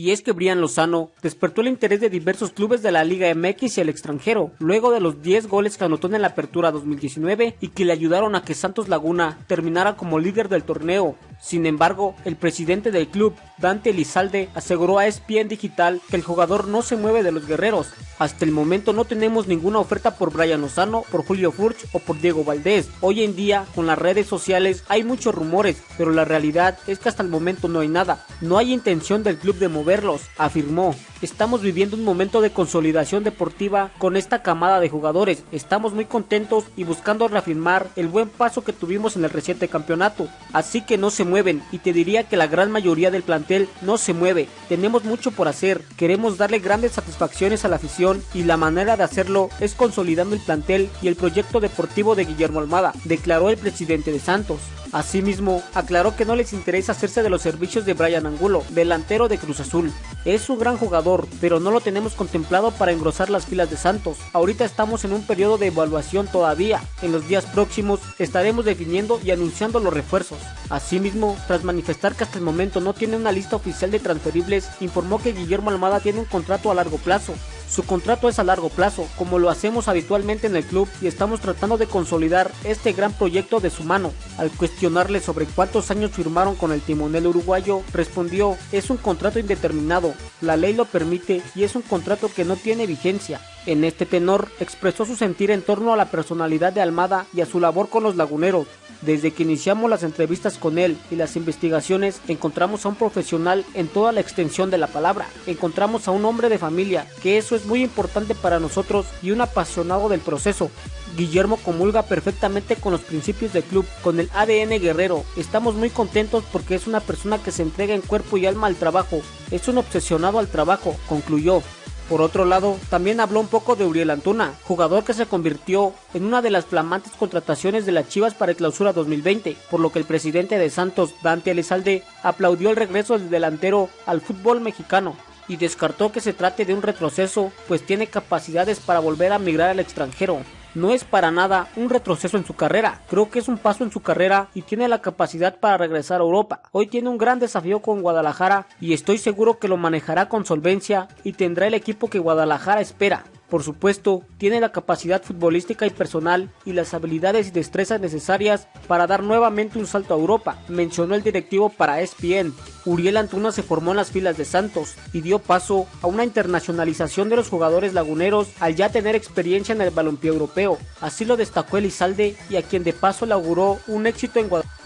Y es que Brian Lozano despertó el interés de diversos clubes de la Liga MX y el extranjero, luego de los 10 goles que anotó en la apertura 2019 y que le ayudaron a que Santos Laguna terminara como líder del torneo. Sin embargo, el presidente del club, Dante Elizalde, aseguró a ESPN Digital que el jugador no se mueve de los guerreros. Hasta el momento no tenemos ninguna oferta por Brian Lozano, por Julio Furch o por Diego Valdés. Hoy en día, con las redes sociales, hay muchos rumores, pero la realidad es que hasta el momento no hay nada. No hay intención del club de moverlos, afirmó. Estamos viviendo un momento de consolidación deportiva con esta camada de jugadores. Estamos muy contentos y buscando reafirmar el buen paso que tuvimos en el reciente campeonato. Así que no se mueven y te diría que la gran mayoría del plantel no se mueve. Tenemos mucho por hacer. Queremos darle grandes satisfacciones a la afición y la manera de hacerlo es consolidando el plantel y el proyecto deportivo de Guillermo Almada, declaró el presidente de Santos. Asimismo, aclaró que no les interesa hacerse de los servicios de Brian Angulo, delantero de Cruz Azul. Es un gran jugador, pero no lo tenemos contemplado para engrosar las filas de Santos. Ahorita estamos en un periodo de evaluación todavía. En los días próximos estaremos definiendo y anunciando los refuerzos. Asimismo, tras manifestar que hasta el momento no tiene una lista oficial de transferibles, informó que Guillermo Almada tiene un contrato a largo plazo, su contrato es a largo plazo, como lo hacemos habitualmente en el club y estamos tratando de consolidar este gran proyecto de su mano. Al cuestionarle sobre cuántos años firmaron con el timonel uruguayo, respondió, es un contrato indeterminado, la ley lo permite y es un contrato que no tiene vigencia. En este tenor expresó su sentir en torno a la personalidad de Almada y a su labor con los laguneros. Desde que iniciamos las entrevistas con él y las investigaciones, encontramos a un profesional en toda la extensión de la palabra. Encontramos a un hombre de familia, que eso es muy importante para nosotros y un apasionado del proceso. Guillermo comulga perfectamente con los principios del club, con el ADN guerrero. Estamos muy contentos porque es una persona que se entrega en cuerpo y alma al trabajo. Es un obsesionado al trabajo, concluyó. Por otro lado, también habló un poco de Uriel Antuna, jugador que se convirtió en una de las flamantes contrataciones de las Chivas para el clausura 2020, por lo que el presidente de Santos, Dante Elizalde, aplaudió el regreso del delantero al fútbol mexicano y descartó que se trate de un retroceso, pues tiene capacidades para volver a migrar al extranjero no es para nada un retroceso en su carrera, creo que es un paso en su carrera y tiene la capacidad para regresar a Europa. Hoy tiene un gran desafío con Guadalajara y estoy seguro que lo manejará con solvencia y tendrá el equipo que Guadalajara espera. Por supuesto, tiene la capacidad futbolística y personal y las habilidades y destrezas necesarias para dar nuevamente un salto a Europa, mencionó el directivo para ESPN. Uriel Antuna se formó en las filas de Santos y dio paso a una internacionalización de los jugadores laguneros al ya tener experiencia en el balompié europeo. Así lo destacó Elizalde y a quien de paso le auguró un éxito en Guadalajara.